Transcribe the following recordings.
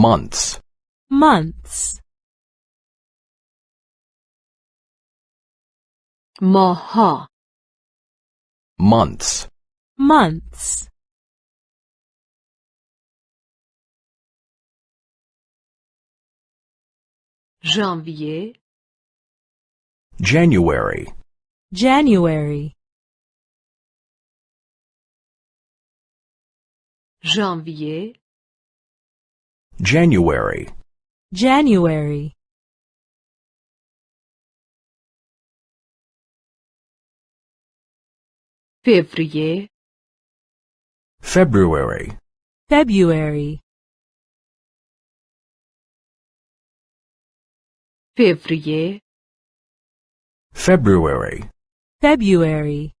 months, months ماها months, months ژانویه January, January ژانویه January. January. February. February. February. Fevrier February. February.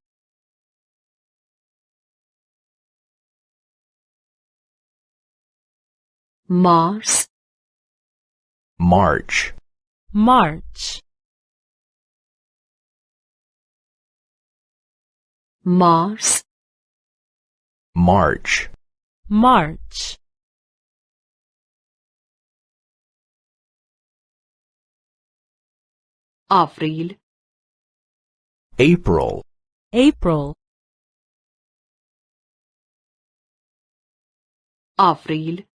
Mars March. March. Mars March. March. April. April. April. April.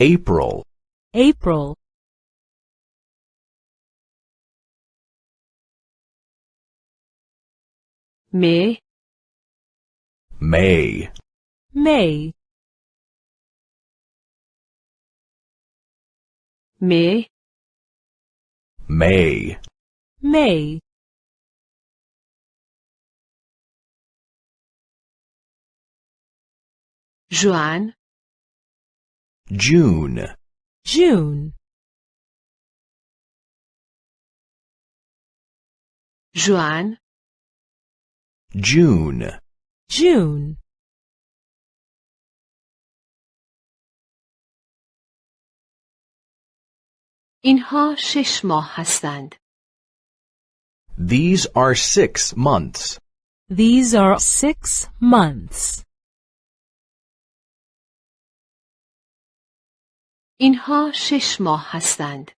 April. April. May. May. May. May. May. May. Joan. June, June جوان June, June اینها شش ماه هستند These are six months. These are six months. اینها شش ماه هستند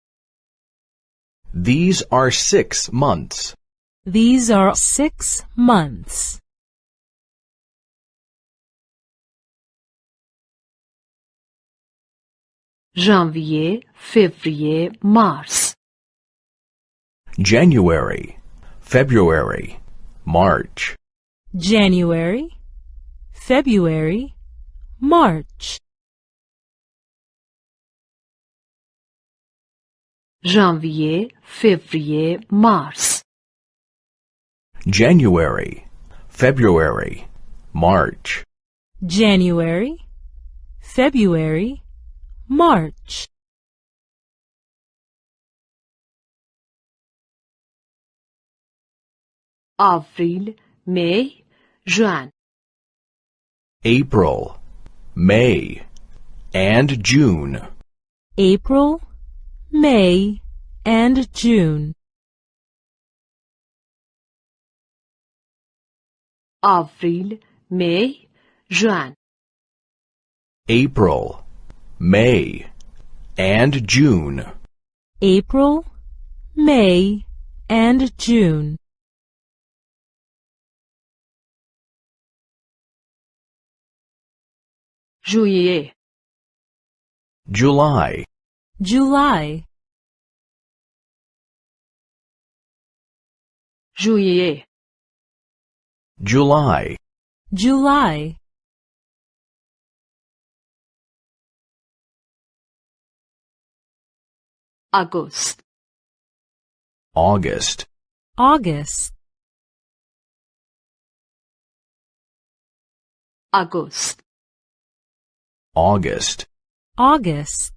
These are six months. These are six months. ژانویه فوریه مارس January, February, March, January, February, March. janvier, février, mars. January, February, March. January, February, March. Avril, May, Juin. April, May, and June. April, May, and June. آوریل می ژوئن April, May, and June. April, May, and June. ژوئیه July, July. Juillet. July. July. August. August. August. August. August. August.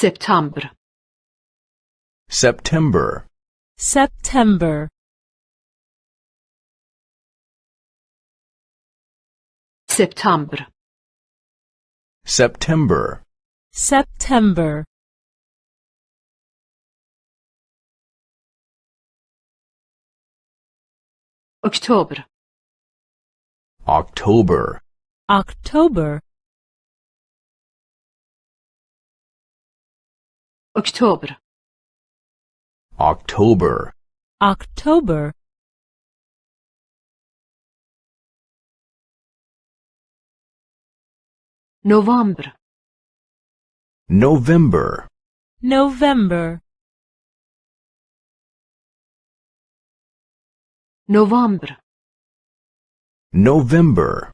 September. September. September. September. September. September. October. October. October. October. October. October. November. November. November. November. November.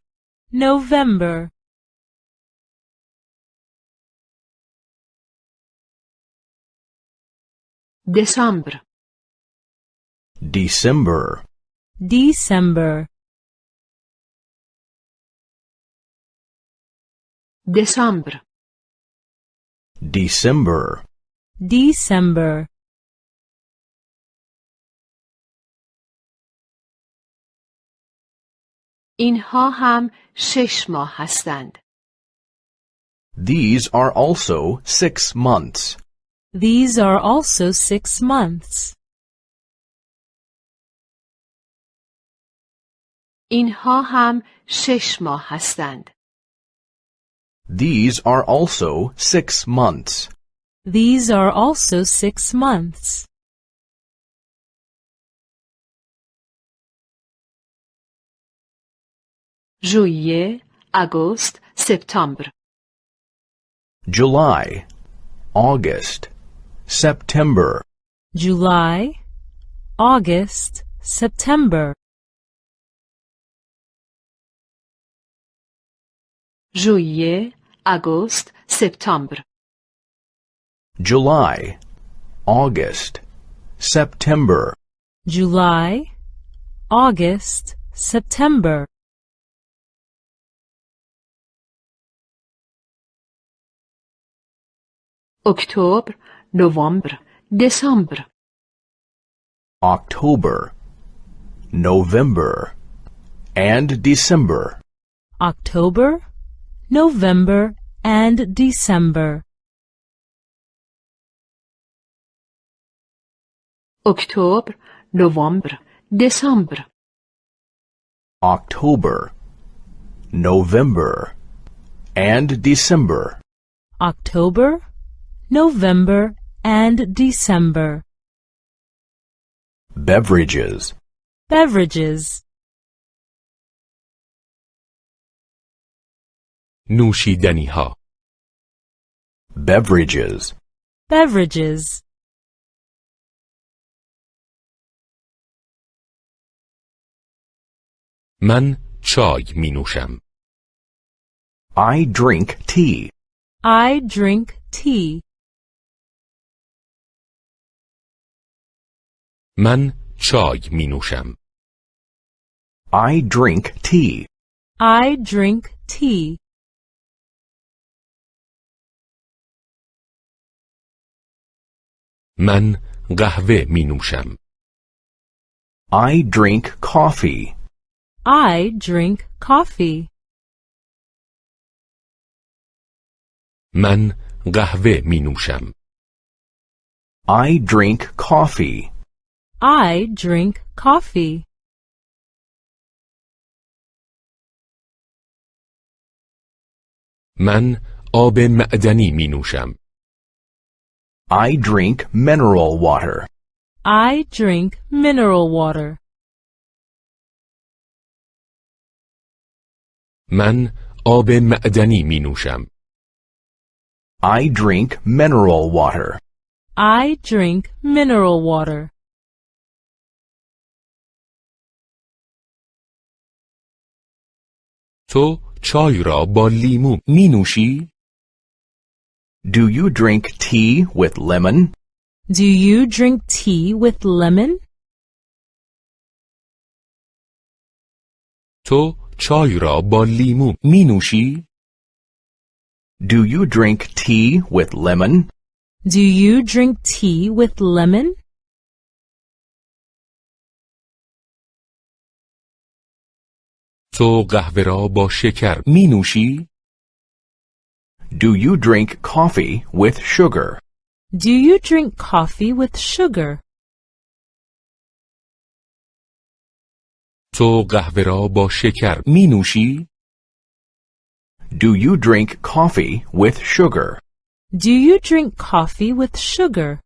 November. دسامبر December, December, دسامبر December, December, اینها هم شش ماه هستند These are also six months. These are also six months. اینها هم شش ماه هستند These are also six months. These are also six months. ژوئیه آگوست سپتامبر July, August, September, July, August, September, ژوئیه آگوست سپتامبر July, August, September, July, August, September, اکتبر November, December. October, November, and December. October, November, and December. October, November, December. October, November, and December. October, November, and December. Beverages. Beverages. نوشیدنی ها Beverages. Beverages. من چای می نوشم I drink tea. I drink tea. من چای می نوشم I drink tea. I drink tea. من قهوه می نوشم I drink coffee. I drink coffee. من قهوه می نوشم I drink coffee. I drink coffee. من آب معدنی می نوشم I drink mineral water. I drink mineral water. من آب معدنی می نوشم I drink mineral water. I drink mineral water. تو چای را با لیمو می نوشی؟ Do you drink tea with lemon? Do you drink tea with lemon? تو چای را با لیمو می نوشی؟ Do you drink tea with lemon? Do you drink tea with lemon? تو قهوه را با شکر می نوشی؟ Do you drink coffee with sugar? Do you drink coffee with sugar? تو قهوه را با شکر می نوشی؟ Do you drink coffee with sugar? Do you drink coffee with sugar?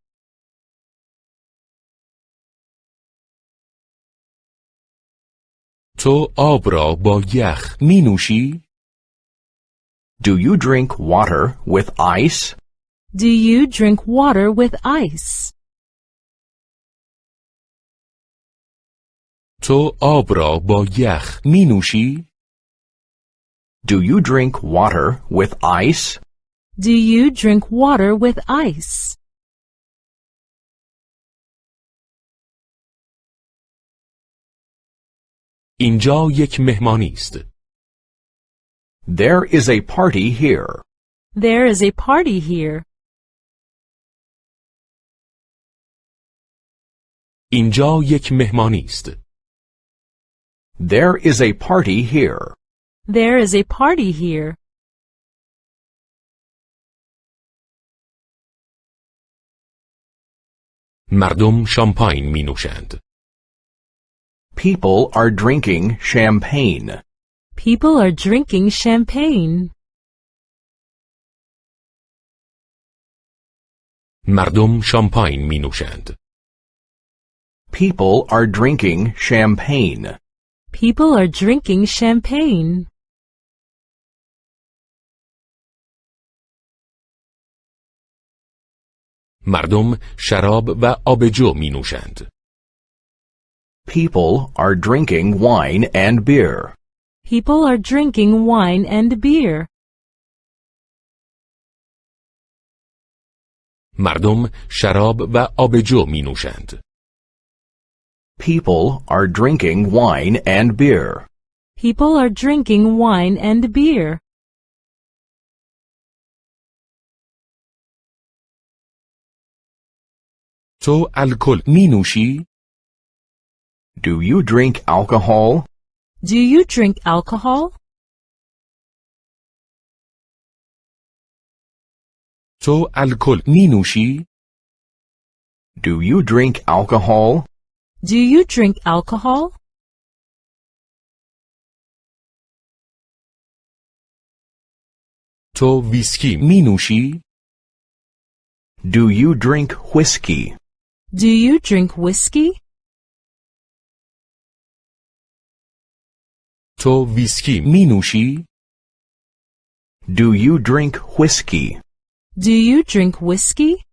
تو آب را با یخ می نوشی؟ Do you drink water with ice? Do you drink water with ice? تو آب را با یخ می نوشی؟ Do you drink water with ice? Do you drink water with ice? اینجا یک مهمانی است. There is a party here. There is a party here. اینجا یک مهمانی است. There is a party here. There is a party here. مردم شامپاین می نوشند. People are drinking champagne. People are drinking champagne. مردم شامپاین می نوشند. People are drinking champagne. People are drinking champagne. مردم شراب و آبجو می نوشند. People are drinking wine and beer. People are drinking wine and beer. مردم شراب و آبجو می نوشند. People are drinking wine and beer. People are drinking wine and beer. تو الکل می نوشی؟ Do you drink alcohol? Do you drink alcohol? تو الکل می نوشی؟ Do you drink alcohol? Do you drink alcohol? تو ویسکی می نوشی؟ Do you drink whiskey? Do you drink whiskey? تو ویسکی می نوشی؟ Do you drink whiskey? Do you drink whiskey?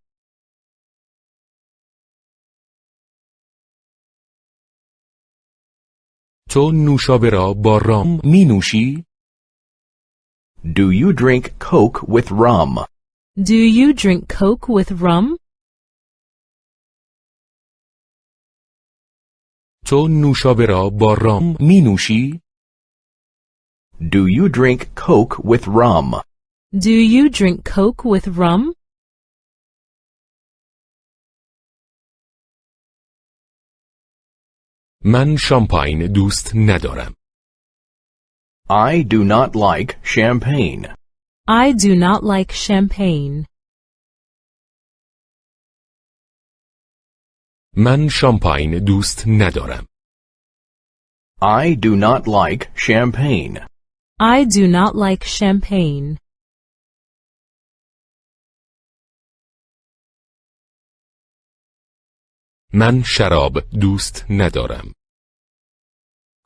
تو نوشابه را با رام می نوشی؟ Do you drink Coke with rum? Do you drink Coke with rum? تو نوشابه را با رام می نوشی؟ Do you drink Coke with rum? Do you drink Coke with rum? من شامپاین دوست ندارم. I do not like champagne. I do not like champagne. من شامپاین دوست ندارم. I do not like champagne. I do not like champagne. من شراب دوست ندارم.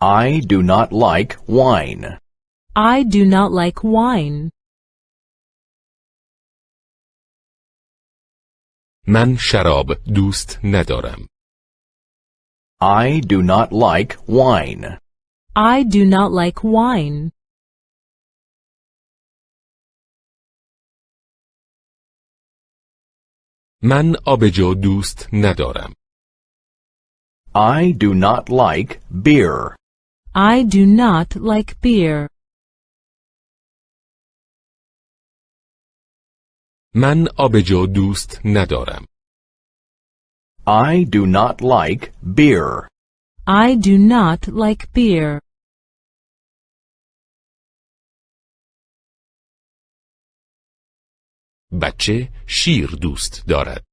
I do not like wine. I do not like wine. من شراب دوست ندارم. I do not like wine. I do not like wine. من آبجو دوست ندارم. I do not like beer. I do not like beer. من آبجو دوست ندارم. I do not like beer. I do not like beer. بچه شیر دوست دارد.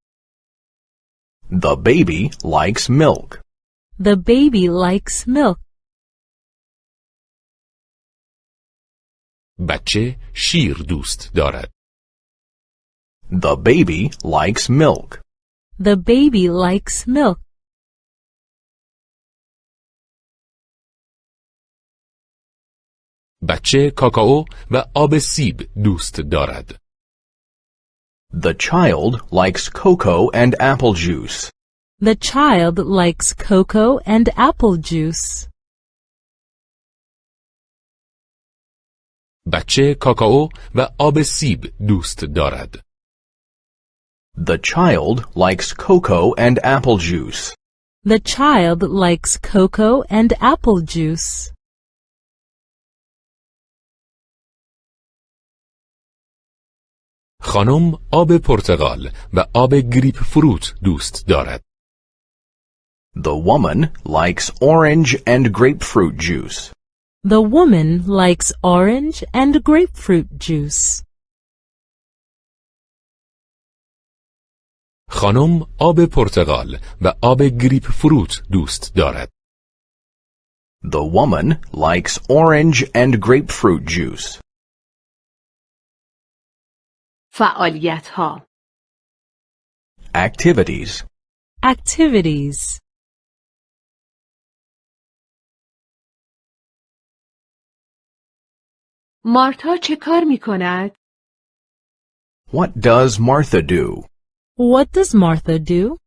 The baby likes milk. The baby likes milk. بچه شیر دوست دارد. The baby likes milk. The baby likes milk. بچه کاکائو و آب سیب دوست دارد. The child likes cocoa and apple juice. The child likes cocoa and apple juice. بچه کاکائو و آب سیب دوست دارد. The child likes cocoa and apple juice. The child likes cocoa and apple juice. خانم آب پرتقال و آب گریپ فروت دوست دارد. The woman likes orange and grapefruit juice. The woman likes orange and grapefruit juice. خانم آب پرتقال و آب گریپ فروت دوست دارد. The woman likes orange and grapefruit juice. فعالیت ها Activities. Activities. مارتا چه کار می کند؟ What does Martha do? What does Martha do?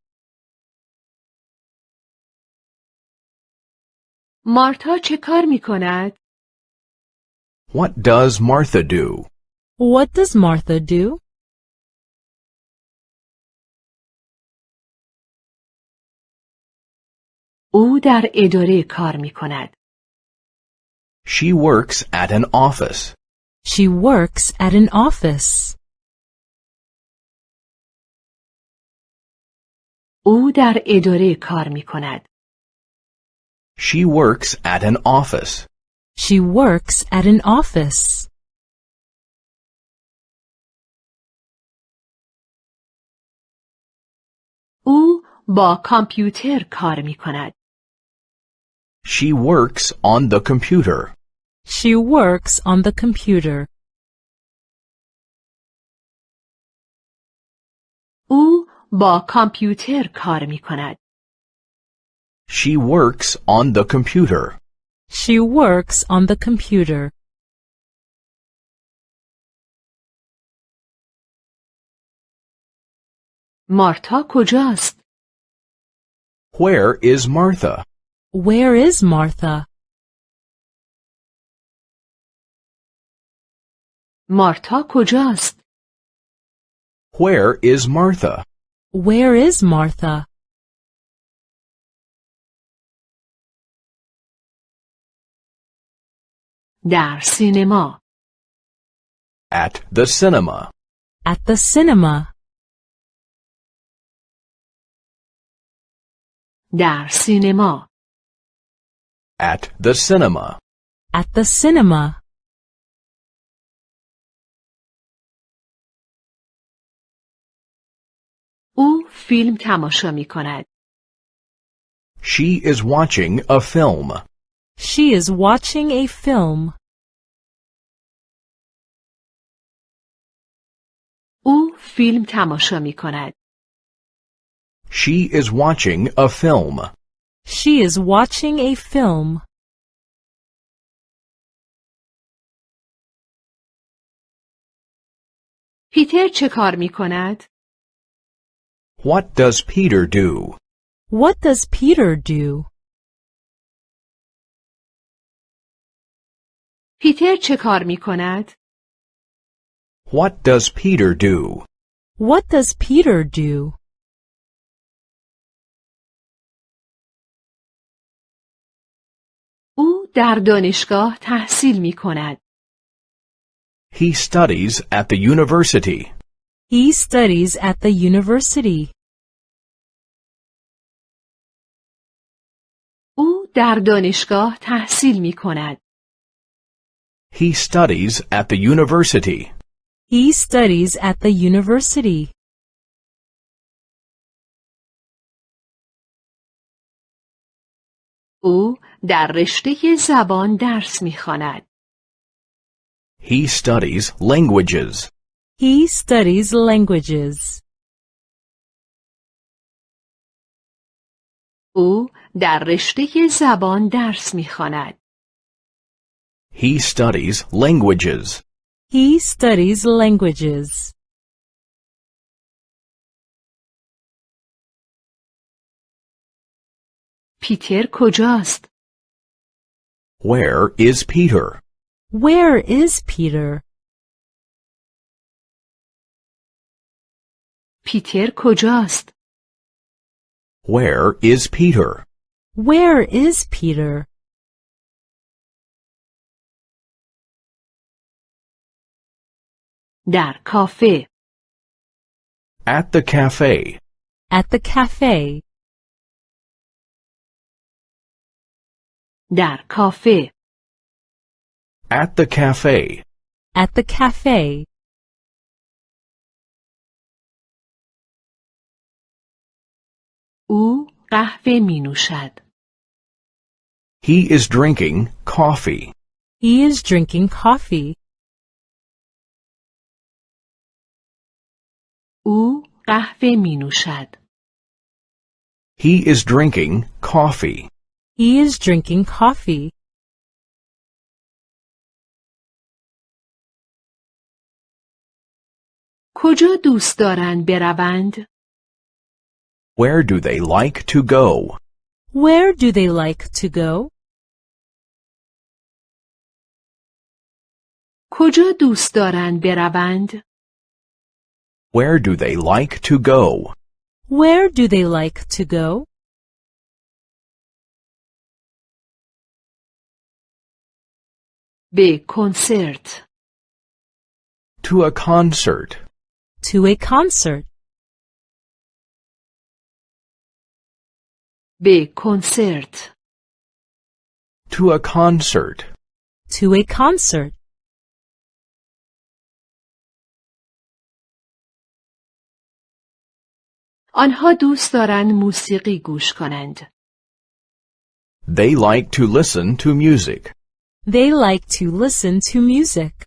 مارتا چه کار می کند؟ What does Martha do? What does Martha do? او در اداره کار می کند. She works at an office. She works at an office. او در اداره کار می کند. She works at an office. She works at an office. او با کامپیوتر کار می کند. She works on the computer. She works on the computer. او با کامپیوتر کار می کند. She works on the computer. She works on the computer. مارتا کجاست؟ Where is Martha? Where is Martha? مارتا کجاست؟ Where is Martha? Where is Martha? در سینما At the cinema. At the cinema. در سینما At the cinema. At the cinema. او فیلم تماشا می کند. She is watching a film. She is watching a film. او فیلم تماشا می کند. She is watching a film. She is watching a film. پیتر چه کار می کند؟ What does Peter do? What does Peter do? پیتر چه کار می کند؟ What does Peter do? What does Peter do? در دانشگاه تحصیل می کند. He studies at the university. He studies at the university. او در دانشگاه تحصیل می کند. He studies at the university. He studies at the university. او در رشته زبان درس می خواند. He studies languages. He studies languages. او در رشته زبان درس می‌خواند. He studies languages. He studies languages. پیتر کجاست؟ Where is Peter? Where is Peter? پیتر کجاست؟ Where is Peter? Where is Peter? در کافه. At the cafe. At the cafe. در کافه. At the cafe. At the cafe. او قهوه می نوشد. He is drinking coffee. He is drinking coffee. او قهوه می نوشد. He is drinking coffee. He is drinking coffee. کجا دوست دارند بروند؟ Where do they like to go? Where do they like to go? کجا دوست دارند بروند؟ Where do they like to go? Where do they like to go? به کنسرت. To a concert. To a concert. به کنسرت. To a concert. To a concert. آنها دوست دارند موسیقی گوش کنند. They like to listen to music. They like to listen to music.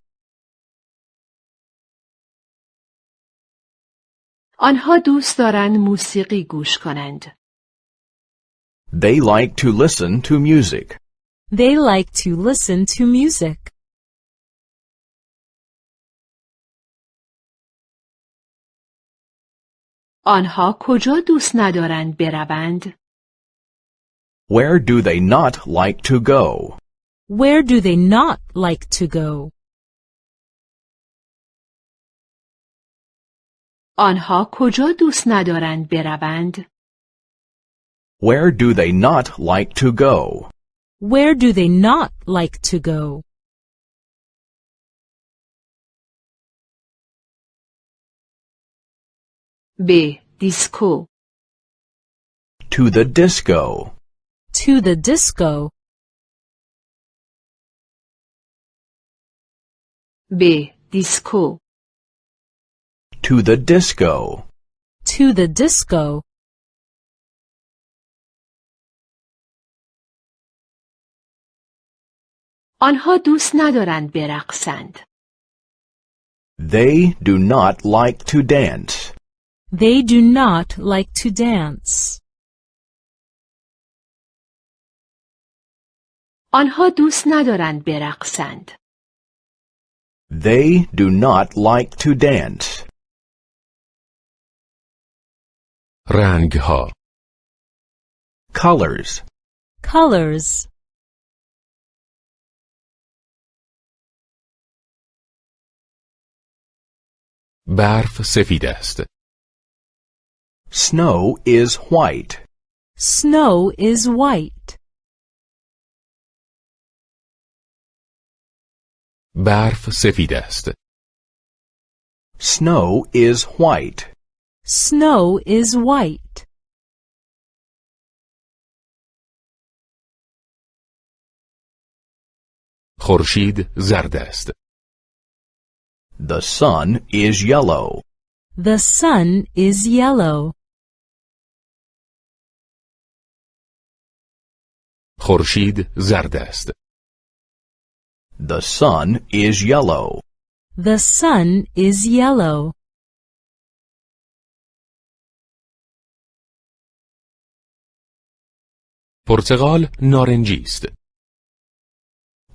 آنها دوست دارند موسیقی گوش کنند. They like to listen to music. They like to listen to music. آنها کجا دوست ندارند بروند؟ Where do they not like to go? Where do they not like to go? آنها کجا دوست ندارند بروند؟ Where do they not like to go? Where do they not like to go? به دیسکو. To the disco. To the disco. به دیسکو. To the disco. To the disco. آنها دوست ندارند برقصند. They do not like to dance. They do not like to dance. آنها دوست ندارند برقصند. They do not like to dance. رنگ ها Colors. Colors. برف سفید است Snow is white. Snow is white. برف سفید است Snow is white. Snow is white. خورشید زرد است The sun is yellow. The sun is yellow. خورشید زرد است The sun is yellow. The sun is yellow. پرتقال نارنجی است.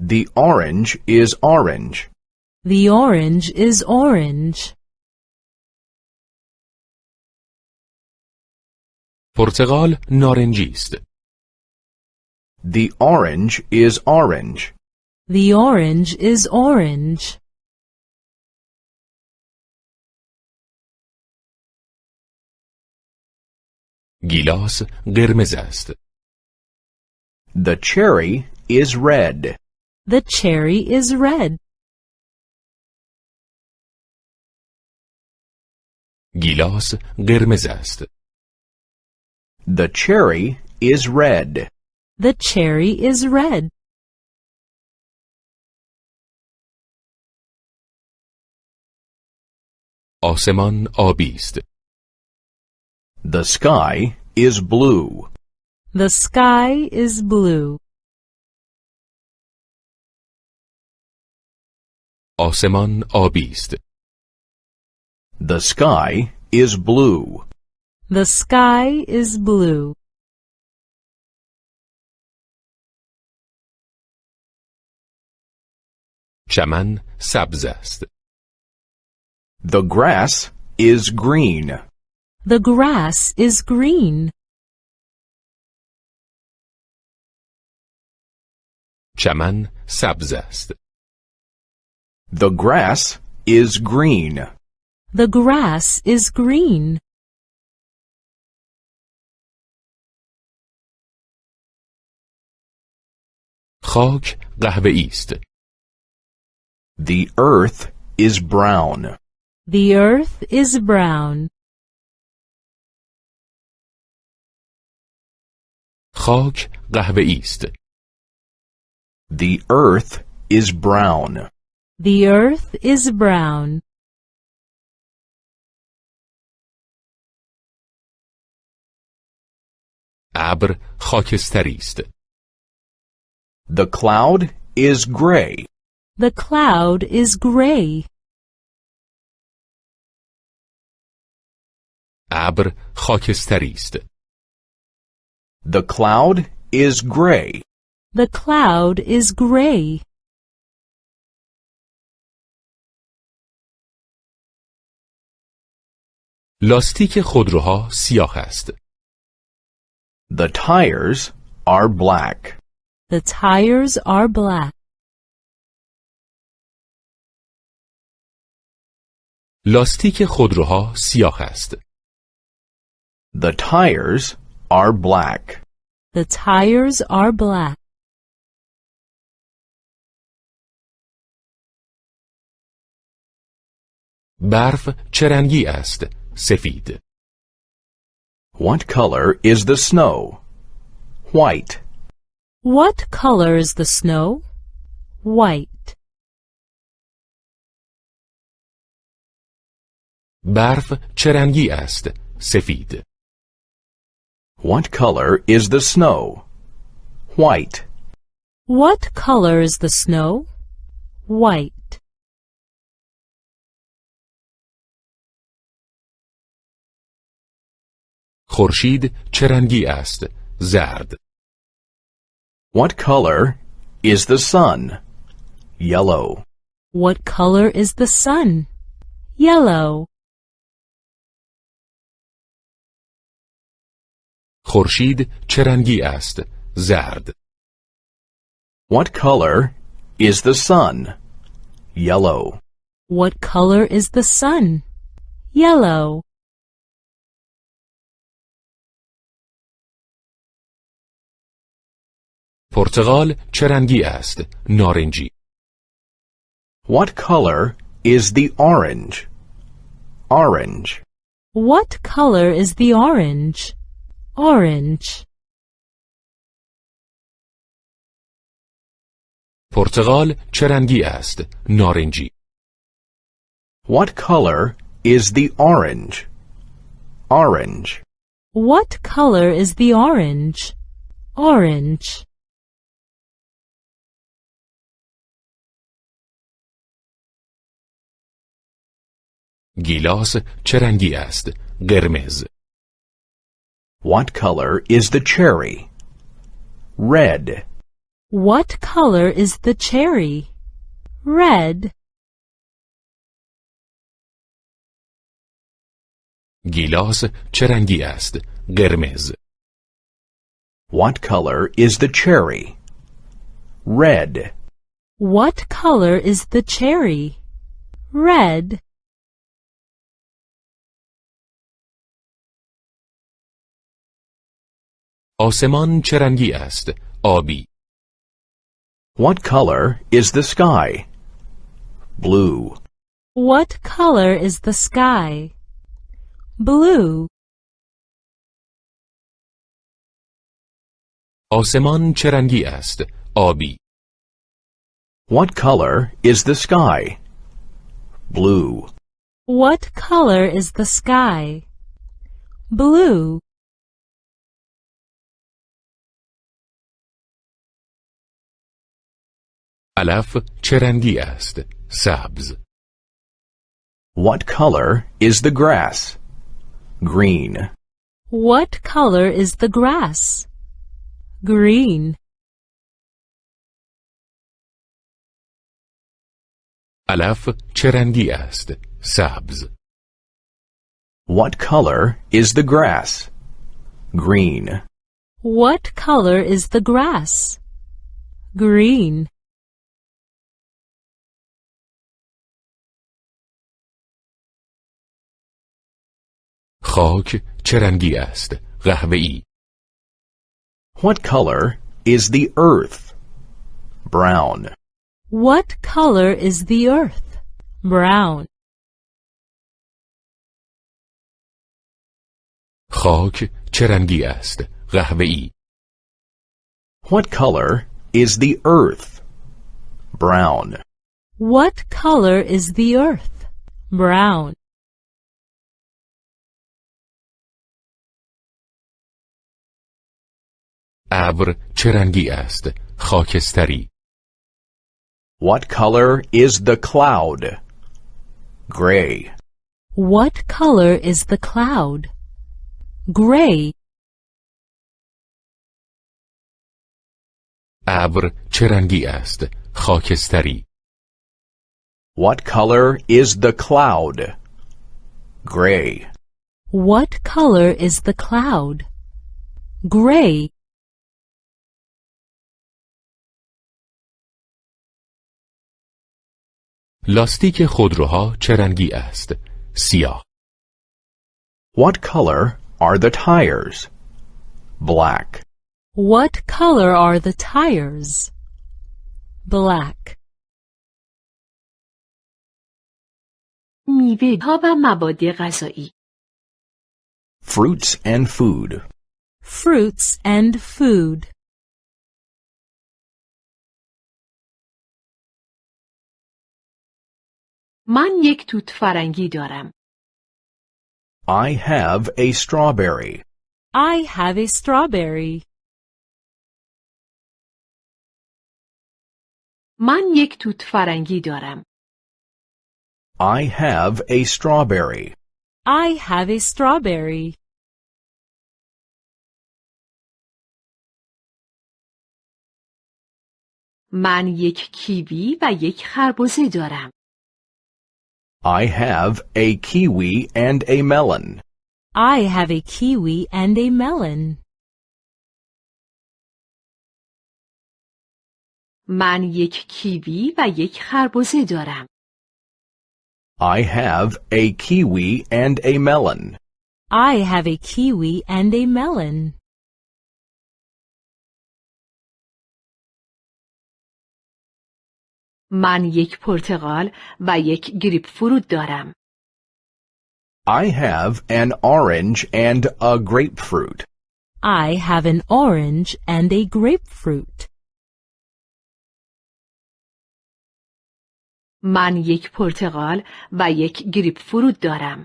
The orange is orange. The orange is orange. پرتقال نارنجی است. The orange is orange. The orange is orange. گیلاس قرمز است. The cherry is red. The cherry is red. گیلاس قرمز است. The cherry is red. The cherry is red. آسمان آبی است. The sky is blue. The sky is blue. آسمان آبی است. The sky is blue. The sky is blue. چمن سبز است. The grass is green. The grass is green. چمن سبز است. The grass is green. The grass is green. خاک قهوه‌ای است. The earth is brown. The earth is brown. خاک قهوه‌ای است. The earth is brown. The earth is brown. ابر خاکستری است. The cloud is gray. The cloud is gray. ابر خاکستری است. The cloud is gray. The cloud is gray. لاستیک خودروها سیاه است. The tires are black. The tires are black. لاستیک خودروها سیاه است. The tires are black. The tires are black. برف چه رنگی است؟ سفید. What color is the snow? White. What color is the snow? White. برف چه رنگی است؟ سفید. What color is the snow? White. What color is the snow? White. خورشید چه رنگی است؟ زرد. What color is the sun? Yellow. What color is the sun? Yellow. خورشید چه رنگی است؟ زرد. What color is the sun? Yellow. What color is the sun? Yellow. پرتقال چه رنگی است؟ نارنجی. What color is the orange? Orange. What color is the orange? orange پرتغال چه رنگی است؟ نارنجی. What color is the orange? Orange. What color is the orange? Orange. گیلاس چه رنگی است؟ قرمز. What color is the cherry? Red. What color is the cherry? Red. گیلاس چه رنگی است؟ قرمز. What color is the cherry? Red. What color is the cherry? Red. آسمان چه رنگی است؟ آبی. What color is the sky? Blue. What color is the sky? Blue. آسمان چه رنگی است؟ آبی. What color is the sky? Blue. What color is the sky? Blue. علف چه رنگی است؟ سبز. What color is the grass? Green. What color is the grass? Green. علف چه رنگی است؟ سبز. What color is the grass? Green. What color is the grass? Green. خاک چه رنگی است؟ قهوه‌ای. What color is the earth? Brown. What color is the earth? Brown. خاک چه رنگی است؟ قهوه‌ای. What color is the earth? Brown. What color is the earth? Brown. ابر چه رنگی است؟ خاکستری. What color is the cloud? Gray. What color is the cloud? Gray. ابر چه رنگی است؟ خاکستری. What color is the cloud? Gray. What color is the cloud? Gray. لاستیک خودروها چه رنگی است؟ سیاه. What color are the tires? Black. What color are the tires? Black. میوه ها و مواد غذایی Fruits and food. Fruits and food. من یک توت فرنگی دارم I have a strawberry. I have a strawberry. من یک توت فرنگی دارم I have a strawberry. I have a strawberry. من یک کیوی و یک خربزه دارم I have a kiwi and a melon. I have a kiwi and a melon. من یک کیوی و یک خربزه دارم I have a kiwi and a melon. I have a kiwi and a melon. من یک پرتقال و یک گریپ فروت دارم I have an orange and a grapefruit. I have an orange and a grapefruit. من یک پرتقال و یک گریپ فروت دارم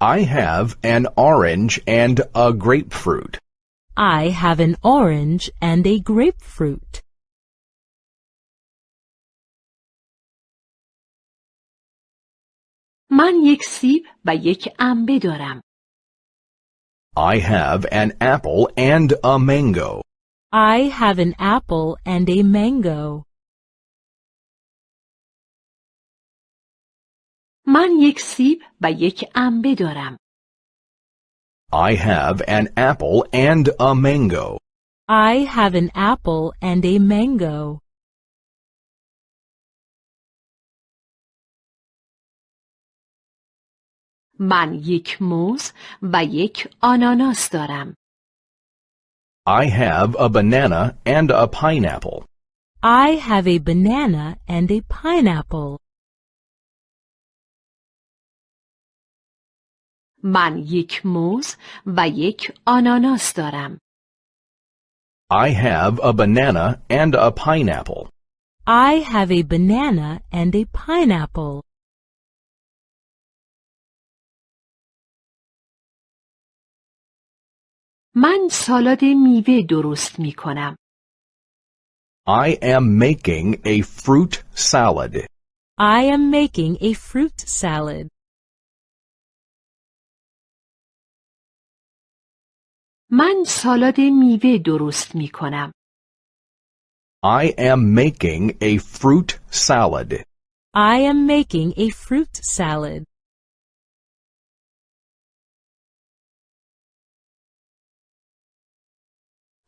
I have an orange and a grapefruit. I have an orange and a grapefruit. من یک سیب و یک انبه دارم. I have an apple and a mango. I have an apple and a mango. من یک سیب و یک انبه دارم. I have an apple and a mango. I have an apple and a mango. من یک موز و یک آناناس دارم. I have a banana and a pineapple. I have a banana and a pineapple. من یک موز و یک آناناس دارم. I have a banana and a pineapple. I have a banana and a pineapple. من سالاد میوه درست می کنم. I am making a fruit salad. I am making a fruit salad. من سالاد میوه درست می کنم. I am making a fruit salad. I am making a fruit salad.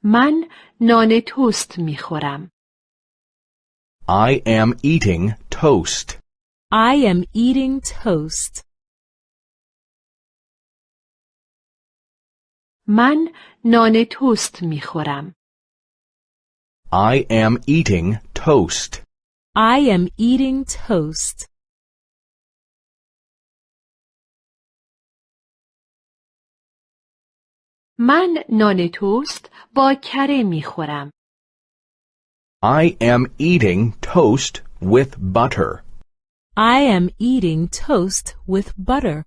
من نان توست می خورم. I am eating toast. I am eating toast. من نان توست می خورم. I am eating toast. I am eating toast. من نان توست با کره می خورم. I am eating toast with butter. I am eating toast with butter.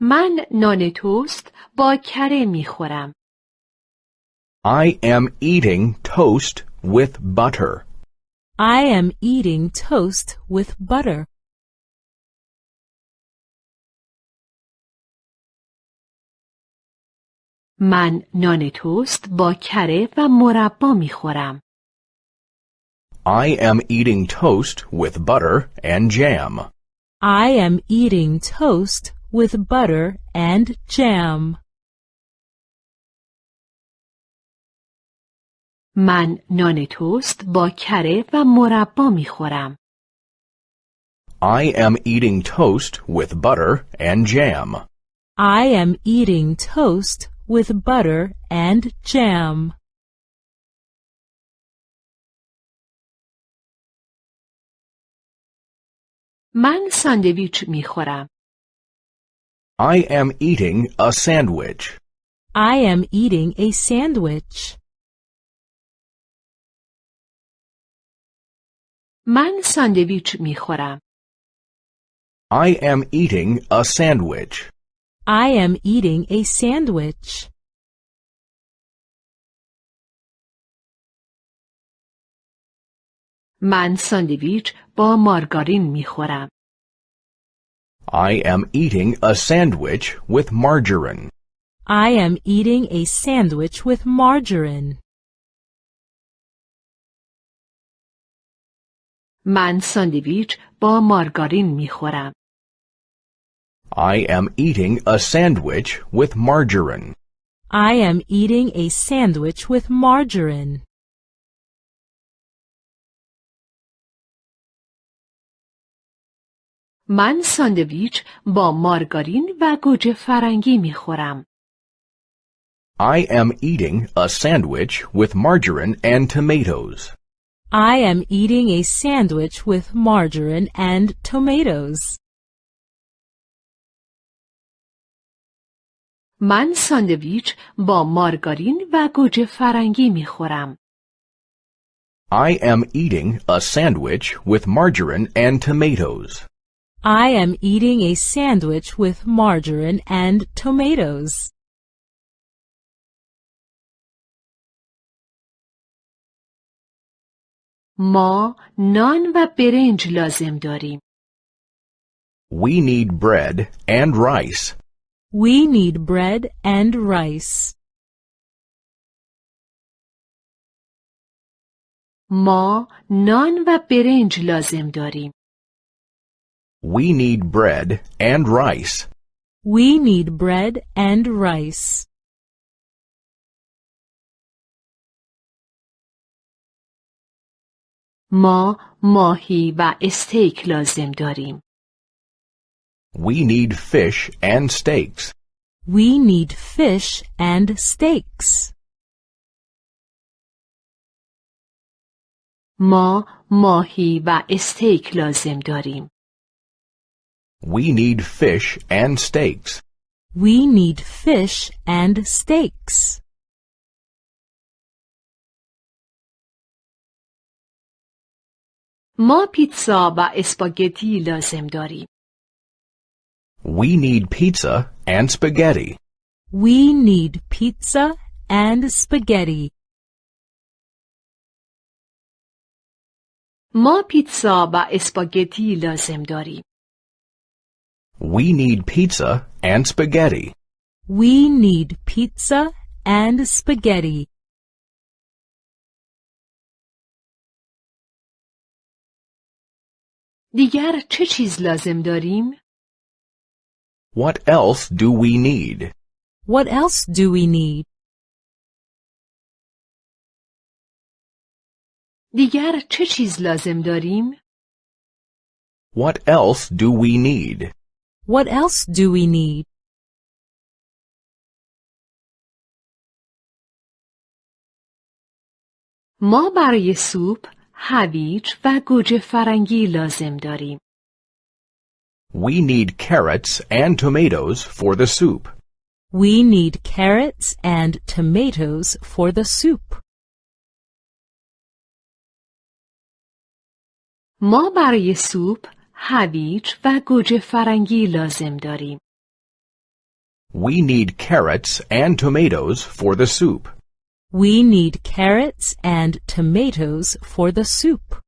من نان توست با کره می خورم. I am eating toast with butter. I am eating toast with butter. من نان توست با کره و مربا می خورم. I am eating toast with butter and jam. I am eating toast with butter and jam. من نان توست با کره و مربا می خورم. I am eating toast with butter and jam. I am eating toast with butter and jam. من ساندویچ می خورم. I am eating a sandwich. I am eating a sandwich. من ساندویچ می خورم. I am eating a sandwich. I am eating a sandwich. من ساندویچ با مارگارین می خورم. I am eating a sandwich with margarine. I am eating a sandwich with margarine. من ساندویچ با مارگارین می خورم. I am eating a sandwich with margarine. I am eating a sandwich with margarine. من ساندویچ با مارگارین و گوجه فرنگی می خورم. I am eating a sandwich with margarine and tomatoes. I am eating a sandwich with margarine and tomatoes. من ساندویچ با مارگارین و گوجه فرنگی می خورم. I am eating a sandwich with margarine and tomatoes. I am eating a sandwich with margarine and tomatoes. ما نان و برنج لازم داریم. We need bread and rice. We need bread and rice. ما نان و برنج لازم داریم. We need bread and rice. We need bread and rice. ما ماهی و استیک لازم داریم. We need fish and steaks. We need fish and steaks. ما ماهی و استیک لازم داریم. We need fish and steaks. We need fish and steaks. ما پیتزا و اسپاگتی لازم داریم. We need pizza and spaghetti. We need pizza and spaghetti. ما پیتزا و اسپاگتی لازم داریم. We need pizza and spaghetti. We need pizza and spaghetti. دیگر چه چیز لازم داریم؟ What else do we need? What else do we need? دیگر چه چیز لازم داریم؟ What else do we need? What else do we need? ما برای سوپ هویج و گوجه فرنگی لازم داریم. We need carrots and tomatoes for the soup. We need carrots and tomatoes for the soup. ما برای سوپ هویج و گوجه فرنگی لازم داریم. We need carrots and tomatoes for the soup. We need carrots and tomatoes for the soup.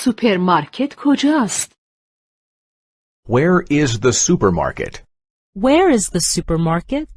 سوپرمارکت کجاست؟ Where is the supermarket? Where is the supermarket?